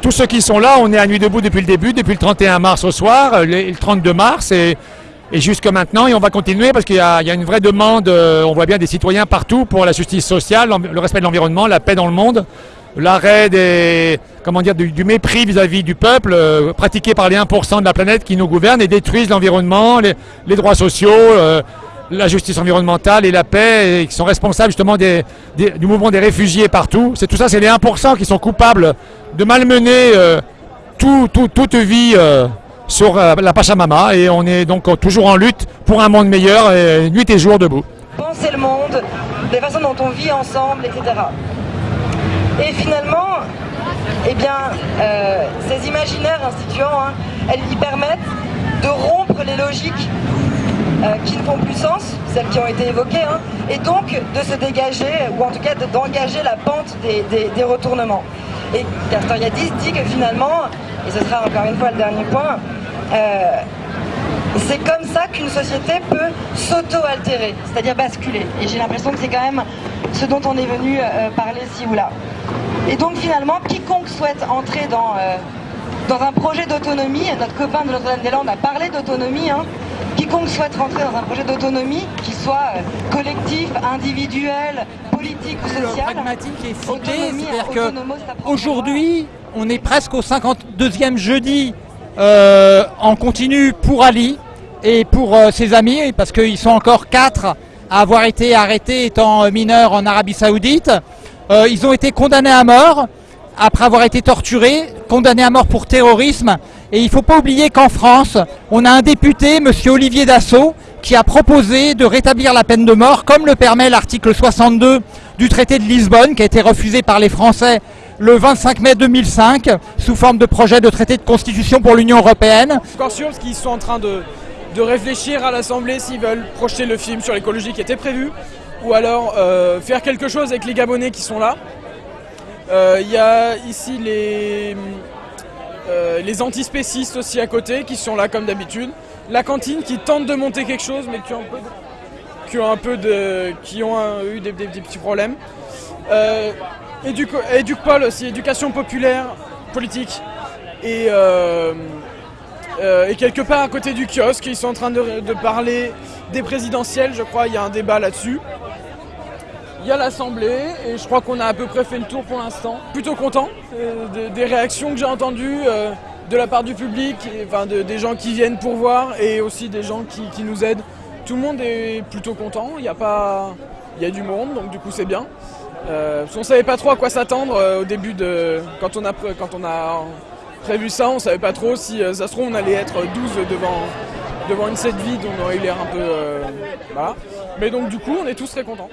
tous ceux qui sont là, on est à Nuit debout depuis le début, depuis le 31 mars au soir, le 32 mars et, jusque maintenant. Et on va continuer parce qu'il y, a une vraie demande, euh, on voit bien des citoyens partout pour la justice sociale, le respect de l'environnement, la paix dans le monde, l'arrêt du, mépris vis-à-vis -vis du peuple euh, pratiqué par les 1% de la planète qui nous gouvernent et détruisent l'environnement, les, droits sociaux. Euh, la justice environnementale et la paix, et qui sont responsables justement du mouvement des réfugiés partout. C'est tout ça, c'est les 1% qui sont coupables de malmener euh, tout, tout, toute vie euh, sur euh, la Pachamama. Et on est donc toujours en lutte pour un monde meilleur, et nuit et jour debout. Penser le monde, les façons dont on vit ensemble, etc. Et finalement, eh bien, ces imaginaires instituants, hein, elles y permettent de rompre les logiques qui ne font plus sens, celles qui ont été évoquées, hein, et donc de se dégager, ou en tout cas d'engager la pente des, retournements. Et Castoriadis dit que finalement, et ce sera encore une fois le dernier point, euh, c'est comme ça qu'une société peut s'auto-altérer, c'est-à-dire basculer. Et j'ai l'impression que c'est quand même ce dont on est venu euh, parler ci ou là. Et donc finalement, quiconque souhaite entrer dans, euh, dans un projet d'autonomie, notre copain de Notre-Dame-des-Landes a parlé d'autonomie, hein, quiconque souhaite rentrer dans un projet d'autonomie, qui soit euh, collectif, individuel, politique ou social, pragmatique ciblé, c'est-à-dire qu'aujourd'hui, on est presque au 52e jeudi euh, en continu pour Ali et pour euh, ses amis, parce qu'ils sont encore quatre à avoir été arrêtés étant mineurs en Arabie Saoudite. Euh, ils ont été condamnés à mort après avoir été torturés, condamnés à mort pour terrorisme. Et il ne faut pas oublier qu'en France, on a un député, M. Olivier Dassault, qui a proposé de rétablir la peine de mort, comme le permet l'article 62 du traité de Lisbonne, qui a été refusé par les Français le 25 mai 2005, sous forme de projet de traité de constitution pour l'Union Européenne. Encore sûr, qu'ils sont en train de, de réfléchir à l'Assemblée s'ils veulent projeter le film sur l'écologie qui était prévu, ou alors euh, faire quelque chose avec les Gabonais qui sont là. Il euh, y a ici les, euh, les antispécistes aussi à côté qui sont là comme d'habitude. La cantine qui tente de monter quelque chose mais qui ont un peu qui ont, un peu de, qui ont eu des, petits problèmes. Euh, aussi, éducation populaire, politique. Et, euh, et quelque part à côté du kiosque, ils sont en train de, de parler des présidentielles, je crois, il y a un débat là-dessus. Il y a l'Assemblée et je crois qu'on a à peu près fait le tour pour l'instant. Plutôt content euh, de, des réactions que j'ai entendues euh, de la part du public, enfin de, des gens qui viennent pour voir et aussi des gens qui, nous aident. Tout le monde est plutôt content, il y a pas, il y a du monde donc du coup c'est bien. Euh, on savait pas trop à quoi s'attendre au début de quand on a prévu ça, on savait pas trop si ça se trouve on allait être 12 devant devant une set vide, on aurait eu l'air un peu. Mais donc du coup on est tous très contents.